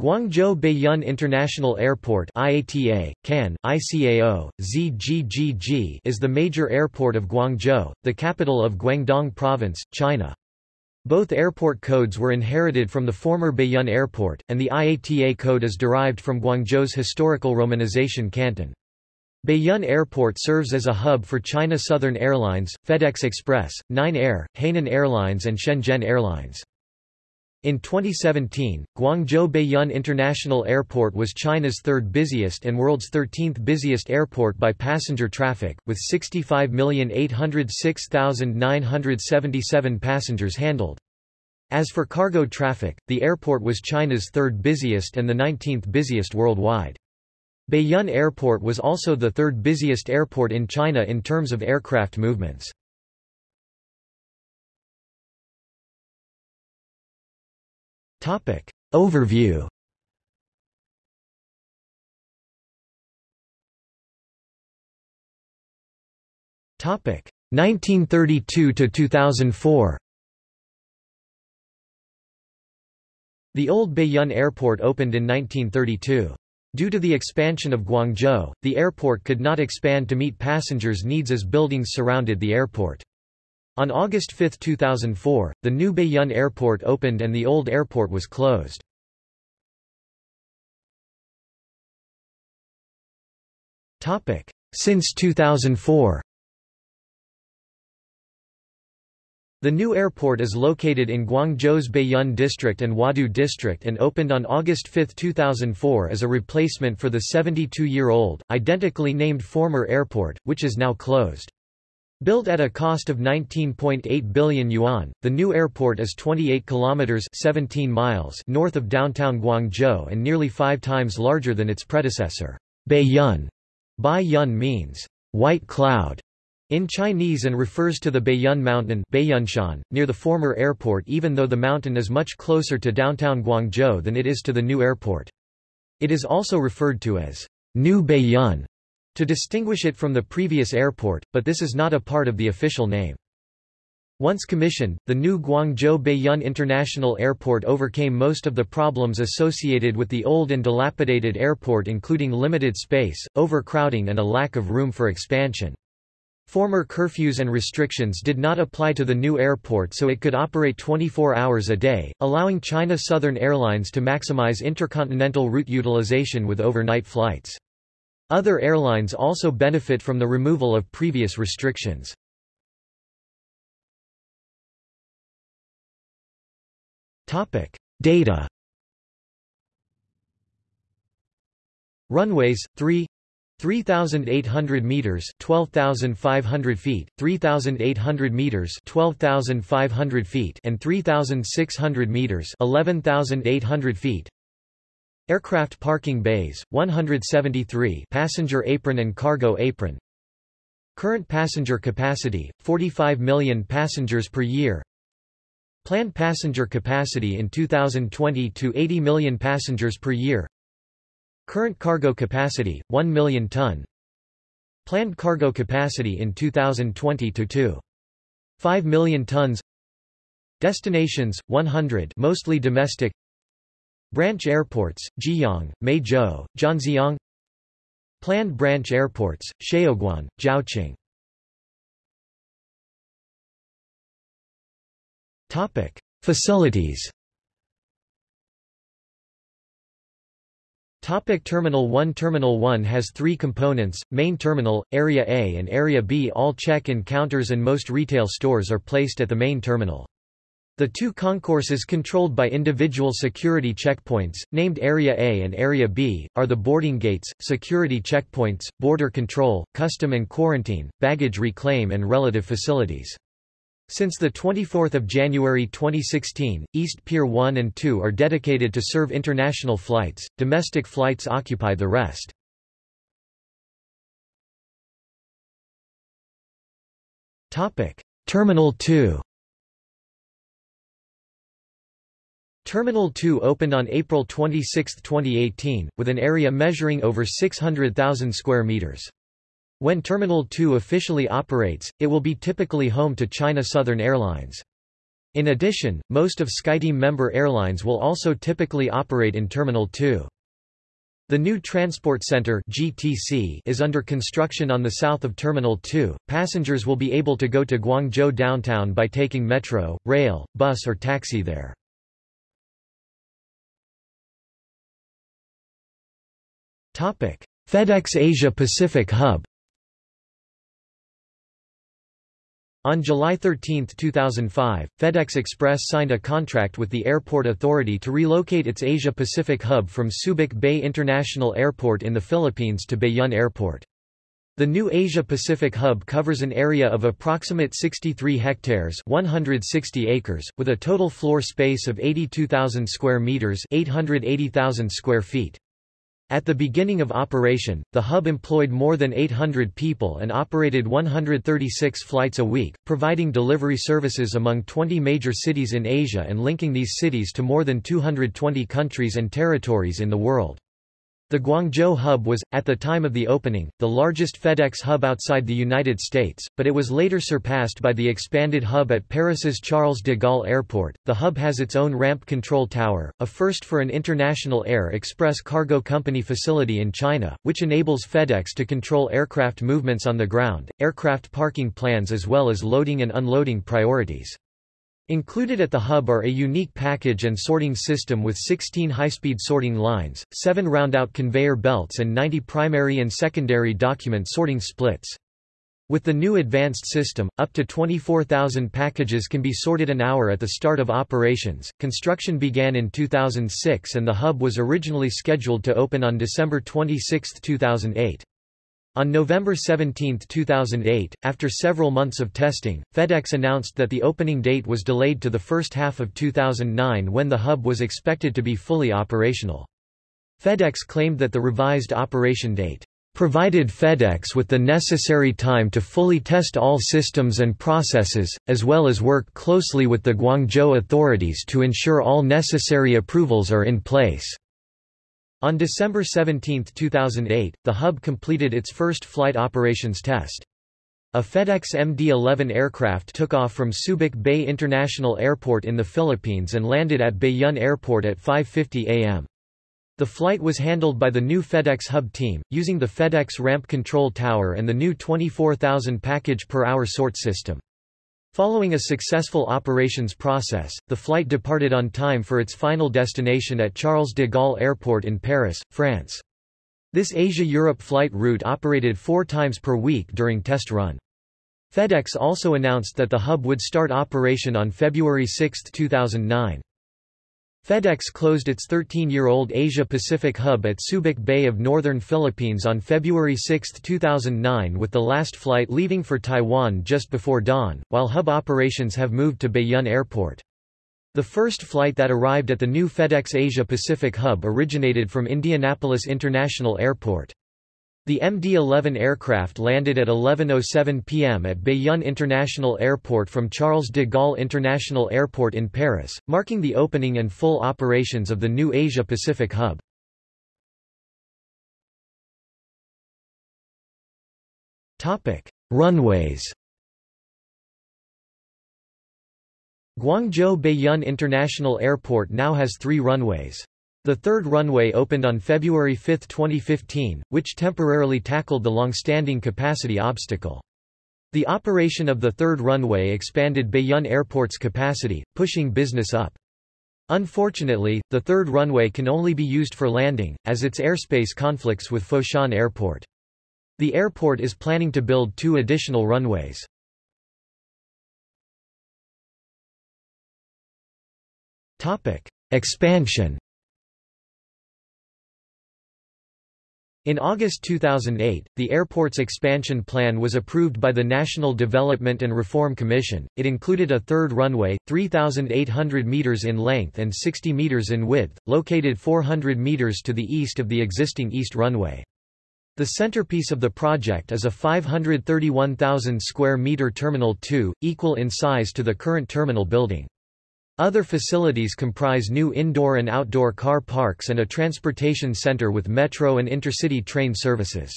Guangzhou Baiyun International Airport IATA, CAN, ICAO, ZGGG is the major airport of Guangzhou, the capital of Guangdong Province, China. Both airport codes were inherited from the former Baiyun Airport, and the IATA code is derived from Guangzhou's historical romanization Canton. Baiyun Airport serves as a hub for China Southern Airlines, FedEx Express, Nine Air, Hainan Airlines and Shenzhen Airlines. In 2017, Guangzhou Baiyun International Airport was China's third busiest and world's 13th busiest airport by passenger traffic, with 65,806,977 passengers handled. As for cargo traffic, the airport was China's third busiest and the 19th busiest worldwide. Baiyun Airport was also the third busiest airport in China in terms of aircraft movements. Topic. Overview Topic 1932 to 2004. The old Baiyun Airport opened in 1932. Due to the expansion of Guangzhou, the airport could not expand to meet passengers' needs as buildings surrounded the airport. On August 5, 2004, the new Baiyun Airport opened and the old airport was closed. Since 2004 The new airport is located in Guangzhou's Baiyun district and Huadu district and opened on August 5, 2004 as a replacement for the 72-year-old, identically named former airport, which is now closed. Built at a cost of 19.8 billion yuan, the new airport is 28 kilometers 17 miles north of downtown Guangzhou and nearly 5 times larger than its predecessor. Baiyun Bai Yun means white cloud in Chinese and refers to the Baiyun Mountain Baiyunshan, near the former airport even though the mountain is much closer to downtown Guangzhou than it is to the new airport. It is also referred to as New Baiyun to distinguish it from the previous airport, but this is not a part of the official name. Once commissioned, the new Guangzhou Baiyun International Airport overcame most of the problems associated with the old and dilapidated airport including limited space, overcrowding and a lack of room for expansion. Former curfews and restrictions did not apply to the new airport so it could operate 24 hours a day, allowing China Southern Airlines to maximize intercontinental route utilization with overnight flights. Other airlines also benefit from the removal of previous restrictions. Data Runways 3 3,800 meters 12,500 feet, 3,800 meters 12,500 feet and 3,600 meters 11,800 feet Aircraft parking bays, 173 passenger apron and cargo apron. Current passenger capacity, 45 million passengers per year. Planned passenger capacity in 2020 to 80 million passengers per year. Current cargo capacity, 1 million ton. Planned cargo capacity in 2020 to 2. 5 million tons. Destinations, 100 mostly domestic Branch airports, Jieyang, Meizhou, Zhanjiang Planned branch airports, Shaoguan, Zhaoqing Topic. Facilities Topic Terminal 1 Terminal 1 has three components, Main Terminal, Area A and Area B All check-in counters and most retail stores are placed at the main terminal. The two concourses controlled by individual security checkpoints, named Area A and Area B, are the boarding gates, security checkpoints, border control, custom and quarantine, baggage reclaim and relative facilities. Since 24 January 2016, East Pier 1 and 2 are dedicated to serve international flights, domestic flights occupy the rest. Terminal 2 Terminal 2 opened on April 26, 2018, with an area measuring over 600,000 square meters. When Terminal 2 officially operates, it will be typically home to China Southern Airlines. In addition, most of SkyTeam member airlines will also typically operate in Terminal 2. The new Transport Center (GTC) is under construction on the south of Terminal 2. Passengers will be able to go to Guangzhou downtown by taking metro, rail, bus or taxi there. FedEx Asia Pacific Hub On July 13, 2005, FedEx Express signed a contract with the Airport Authority to relocate its Asia-Pacific hub from Subic Bay International Airport in the Philippines to Baiyun Airport. The new Asia-Pacific hub covers an area of approximate 63 hectares 160 acres, with a total floor space of 82,000 square meters 880,000 square feet. At the beginning of operation, the hub employed more than 800 people and operated 136 flights a week, providing delivery services among 20 major cities in Asia and linking these cities to more than 220 countries and territories in the world. The Guangzhou hub was, at the time of the opening, the largest FedEx hub outside the United States, but it was later surpassed by the expanded hub at Paris's Charles de Gaulle Airport. The hub has its own ramp control tower, a first for an international air express cargo company facility in China, which enables FedEx to control aircraft movements on the ground, aircraft parking plans as well as loading and unloading priorities. Included at the hub are a unique package and sorting system with 16 high-speed sorting lines, 7 roundout conveyor belts and 90 primary and secondary document sorting splits. With the new advanced system, up to 24,000 packages can be sorted an hour at the start of operations. Construction began in 2006 and the hub was originally scheduled to open on December 26, 2008. On November 17, 2008, after several months of testing, FedEx announced that the opening date was delayed to the first half of 2009 when the hub was expected to be fully operational. FedEx claimed that the revised operation date provided FedEx with the necessary time to fully test all systems and processes, as well as work closely with the Guangzhou authorities to ensure all necessary approvals are in place. On December 17, 2008, the hub completed its first flight operations test. A FedEx MD-11 aircraft took off from Subic Bay International Airport in the Philippines and landed at Baiyun Airport at 5.50 am. The flight was handled by the new FedEx Hub team, using the FedEx Ramp Control Tower and the new 24,000 package per hour sort system. Following a successful operations process, the flight departed on time for its final destination at Charles de Gaulle Airport in Paris, France. This Asia-Europe flight route operated four times per week during test run. FedEx also announced that the hub would start operation on February 6, 2009. FedEx closed its 13-year-old Asia-Pacific hub at Subic Bay of northern Philippines on February 6, 2009 with the last flight leaving for Taiwan just before dawn, while hub operations have moved to Baiyun Airport. The first flight that arrived at the new FedEx Asia-Pacific hub originated from Indianapolis International Airport. The MD-11 aircraft landed at 11.07 p.m. at Baiyun International Airport from Charles de Gaulle International Airport in Paris, marking the opening and full operations of the new Asia-Pacific hub. Runways Guangzhou Baiyun International Airport now has three runways. The third runway opened on February 5, 2015, which temporarily tackled the long-standing capacity obstacle. The operation of the third runway expanded Baiyun Airport's capacity, pushing business up. Unfortunately, the third runway can only be used for landing, as its airspace conflicts with Foshan Airport. The airport is planning to build two additional runways. Expansion In August 2008, the airport's expansion plan was approved by the National Development and Reform Commission. It included a third runway, 3,800 meters in length and 60 meters in width, located 400 meters to the east of the existing east runway. The centerpiece of the project is a 531,000 square meter Terminal 2, equal in size to the current terminal building. Other facilities comprise new indoor and outdoor car parks and a transportation center with metro and intercity train services.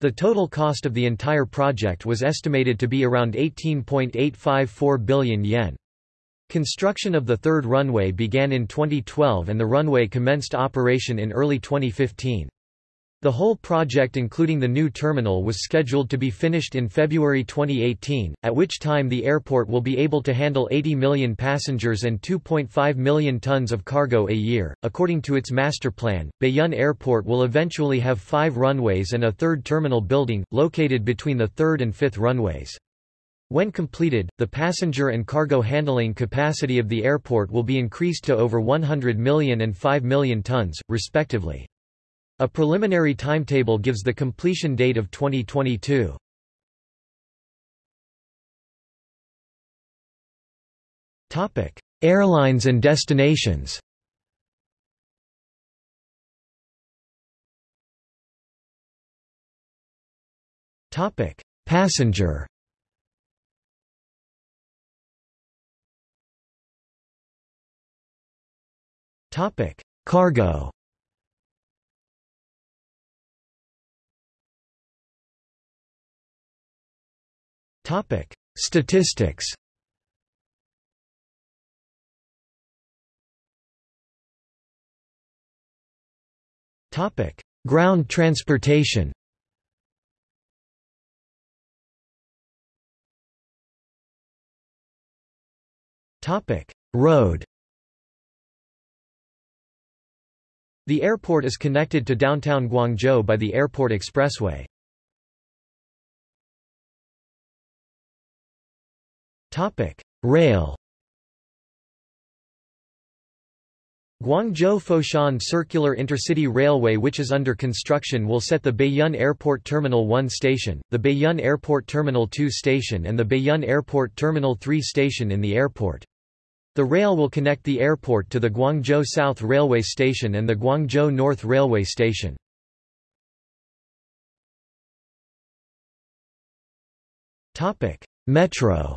The total cost of the entire project was estimated to be around 18.854 billion yen. Construction of the third runway began in 2012 and the runway commenced operation in early 2015. The whole project including the new terminal was scheduled to be finished in February 2018, at which time the airport will be able to handle 80 million passengers and 2.5 million tons of cargo a year. According to its master plan, Baiyun Airport will eventually have five runways and a third terminal building, located between the third and fifth runways. When completed, the passenger and cargo handling capacity of the airport will be increased to over 100 million and 5 million tons, respectively. A preliminary timetable gives the completion date of 2022. Topic: Airlines and destinations. Topic: Passenger. Topic: Cargo. Topic: Statistics. Topic: Ground transportation. Topic: Road. The airport is connected to downtown Guangzhou by the Airport Expressway. Rail. Guangzhou-Foshan Circular Intercity Railway which is under construction will set the Baiyun Airport Terminal 1 station, the Baiyun Airport Terminal 2 station and the Baiyun Airport Terminal 3 station in the airport. The rail will connect the airport to the Guangzhou South Railway Station and the Guangzhou North Railway Station. Metro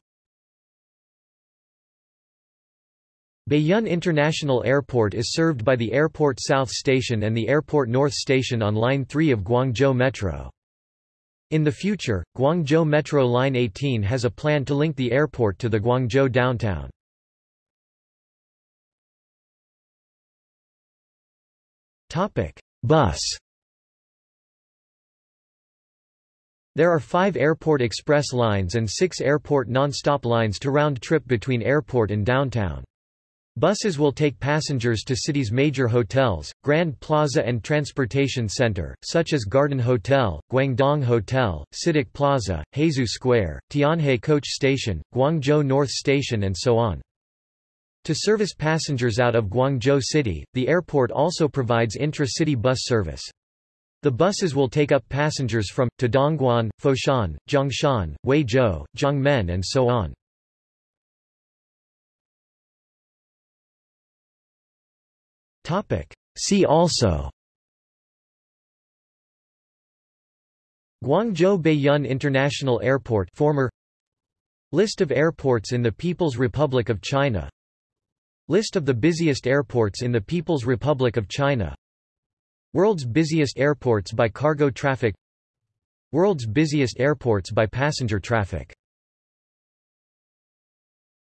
Baiyun International Airport is served by the Airport South Station and the Airport North Station on Line 3 of Guangzhou Metro. In the future, Guangzhou Metro Line 18 has a plan to link the airport to the Guangzhou downtown. Bus There are five airport express lines and six airport non-stop lines to round trip between airport and downtown. Buses will take passengers to city's major hotels, Grand Plaza and Transportation Center, such as Garden Hotel, Guangdong Hotel, CITIC Plaza, Hezhou Square, Tianhe Coach Station, Guangzhou North Station and so on. To service passengers out of Guangzhou City, the airport also provides intra-city bus service. The buses will take up passengers from, to Dongguan, Foshan, Zhongshan, Huizhou, Jiangmen and so on. See also. Guangzhou Baiyun International Airport former List of airports in the People's Republic of China. List of the busiest airports in the People's Republic of China. World's busiest airports by cargo traffic. World's busiest airports by passenger traffic